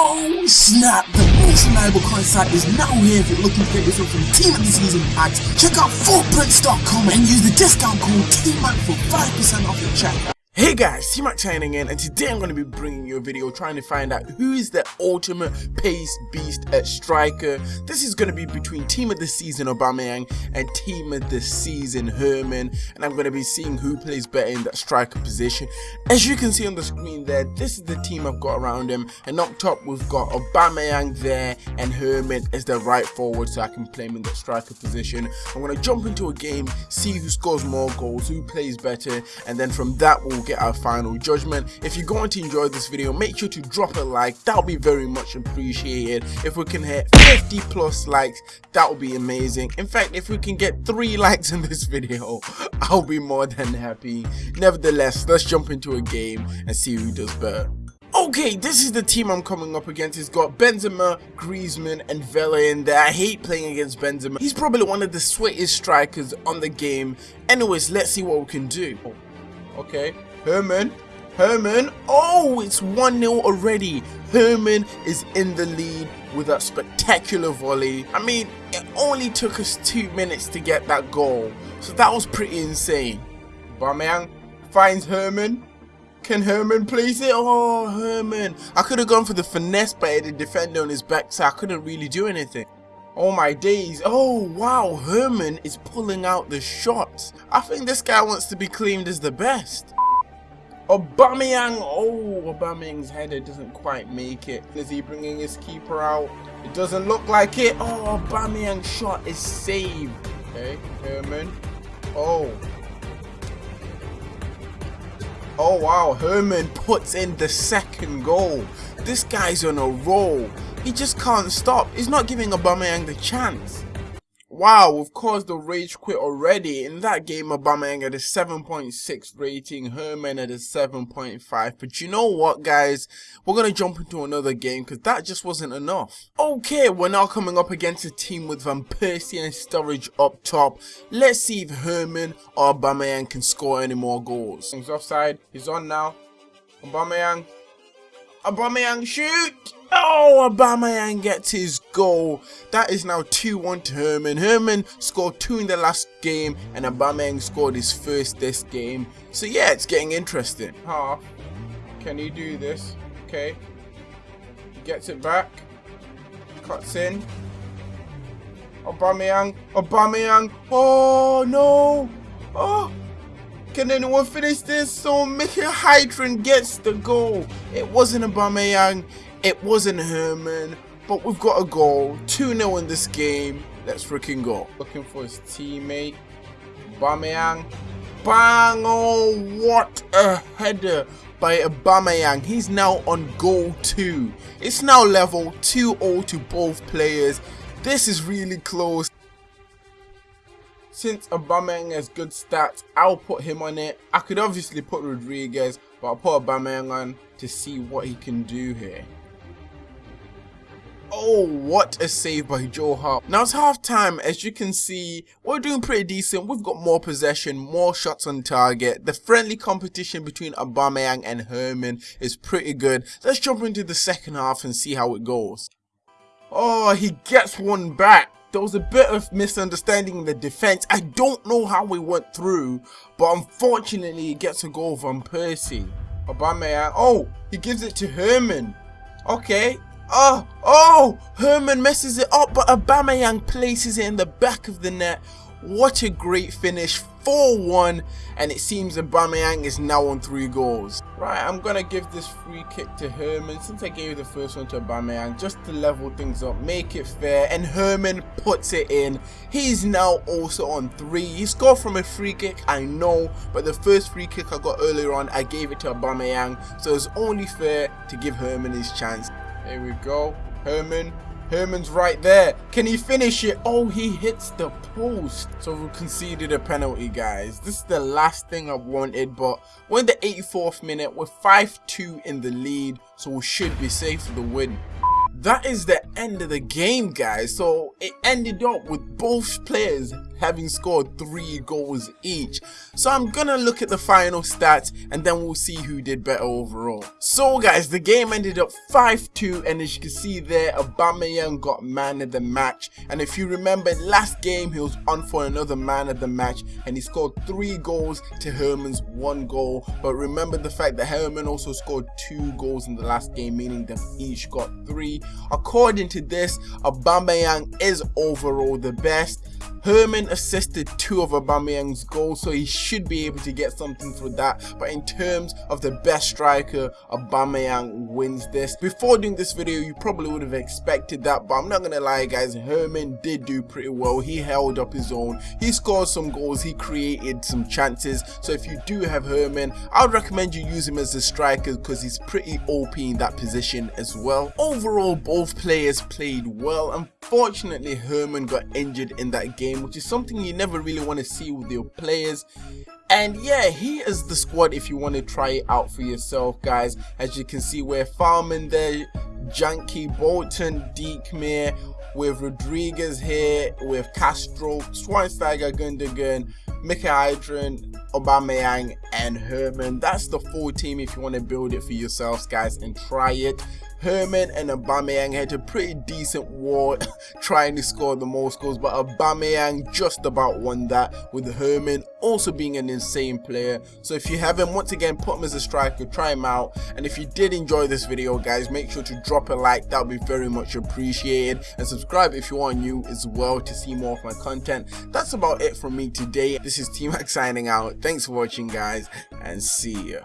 Oh snap! The most reliable coin site is now here if you're looking for yourself some Team of the Season packs. Check out footprints.com and use the discount code TMAC for 5% off your checkout. Hey guys, T-Mac signing in and today I'm going to be bringing you a video trying to find out who is the ultimate pace beast at striker. This is going to be between Team of the Season Aubameyang and Team of the Season Herrmann and I'm going to be seeing who plays better in that striker position. As you can see on the screen there, this is the team I've got around him and up top we've got Aubameyang there and Herrmann as the right forward so I can play him in that striker position. I'm going to jump into a game, see who scores more goals, who plays better and then from that we'll get our final judgment. If you're going to enjoy this video, make sure to drop a like. That would be very much appreciated. If we can hit 50 plus likes, that would be amazing. In fact, if we can get 3 likes in this video, I'll be more than happy. Nevertheless, let's jump into a game and see who does better. Okay, this is the team I'm coming up against. It's got Benzema, Griezmann, and Vela in there. I hate playing against Benzema. He's probably one of the sweetest strikers on the game. Anyways, let's see what we can do. Okay, Herrmann. Herrmann. Oh, it's 1-0 already. Herrmann is in the lead with that spectacular volley. I mean, it only took us two minutes to get that goal. So that was pretty insane. Aubameyang finds Herrmann. Can Herrmann place it? Oh, Herrmann. I could have gone for the finesse, but had a defender on his back, so I couldn't really do anything. Oh my days. Oh wow, Herrmann is pulling out the shots. I think this guy wants to be claimed as the best. Aubameyang, oh, Aubameyang's header doesn't quite make it. Is he bringing his keeper out? It doesn't look like it. Oh, Aubameyang's shot is saved. Okay, Herrmann. Oh. Oh, wow, Herrmann puts in the second goal. This guy's on a roll. He just can't stop. He's not giving Aubameyang the chance. Wow, we've caused a rage quit already. In that game, Aubameyang had a 7.6 rating, Herrmann had a 7.5. But you know what, guys? We're going to jump into another game because that just wasn't enough. Okay, we're now coming up against a team with Van Persie and Sturridge up top. Let's see if Herrmann or Aubameyang can score any more goals. He's offside. He's on now. Aubameyang. Aubameyang, shoot! Oh, Aubameyang gets his goal. That is now 2-1 to Herrmann. Herrmann scored two in the last game and Aubameyang scored his first this game. So yeah, it's getting interesting. Half. Can he do this? Okay. He gets it back. Cuts in. Aubameyang. Aubameyang. Oh, no. Oh. Can anyone finish this? So Mkhitaryan gets the goal. It wasn't Aubameyang. It wasn't Herrmann, but we've got a goal. 2-0 in this game. Let's freaking go. Looking for his teammate. Aubameyang. Bang! Oh, what a header by Aubameyang. He's now on goal 2. It's now level 2-0 to both players. This is really close. Since Aubameyang has good stats, I'll put him on it. I could obviously put Rodriguez, but I'll put Aubameyang on to see what he can do here. Oh, what a save by Joe Hart. Now it's half time. As you can see, we're doing pretty decent. We've got more possession, more shots on target. The friendly competition between Aubameyang and Herrmann is pretty good. Let's jump into the second half and see how it goes. Oh, he gets one back. There was a bit of misunderstanding in the defense. I don't know how we went through, but unfortunately he gets a goal from Persie. Aubameyang. Oh, he gives it to Herrmann. Okay, Oh, oh, Herrmann messes it up, but Aubameyang places it in the back of the net. What a great finish, 4-1, and it seems Aubameyang is now on 3 goals. Right, I'm going to give this free kick to Herrmann, since I gave the first one to Aubameyang, just to level things up, make it fair, and Herrmann puts it in. He's now also on 3. He scored from a free kick, I know, but the first free kick I got earlier on, I gave it to Aubameyang, so it's only fair to give Herrmann his chance. Here we go. Herrmann. Herrmann's right there. Can he finish it? Oh, he hits the post. So we conceded a penalty, guys. This is the last thing I wanted, but we're in the 84th minute. We're 5-2 in the lead, so we should be safe for the win. That is the end of the game, guys. So it ended up with both players having scored 3 goals each. So I'm gonna look at the final stats and then we'll see who did better overall. So guys, the game ended up 5-2 and as you can see there, Aubameyang got man of the match. And if you remember last game, he was on for another man of the match and he scored 3 goals to Herrmann's 1 goal. But remember the fact that Herrmann also scored 2 goals in the last game, meaning they each got 3. According to this, Aubameyang is overall the best. Herrmann assisted two of Aubameyang's goals, so he should be able to get something for that. But in terms of the best striker, Aubameyang wins this. Before doing this video, you probably would have expected that, but I'm not gonna lie, guys. Herrmann did do pretty well. He held up his own. He scored some goals. He created some chances. So if you do have Herrmann, I would recommend you use him as a striker because he's pretty OP in that position as well. Overall, both players played well. Unfortunately, Herrmann got injured in that game which is something you never really want to see with your players. And yeah, he is the squad if you want to try it out for yourself, guys. As you can see, we're farming there. Janky, Bolton, Diekmeier, with Rodriguez here, with Castro, Schweinsteiger, Gundogan, Mkhitaryan, Aubameyang, and Herrmann. That's the full team if you want to build it for yourselves, guys, and try it. Herrmann and Aubameyang had a pretty decent war trying to score the most goals, but Aubameyang just about won that with Herrmann also being an insane player. So if you haven't, once again, put him as a striker, try him out. And if you did enjoy this video, guys, make sure to drop a like. That would be very much appreciated. And subscribe if you are new as well to see more of my content. That's about it from me today. This is T-Mac signing out. Thanks for watching, guys, and see ya.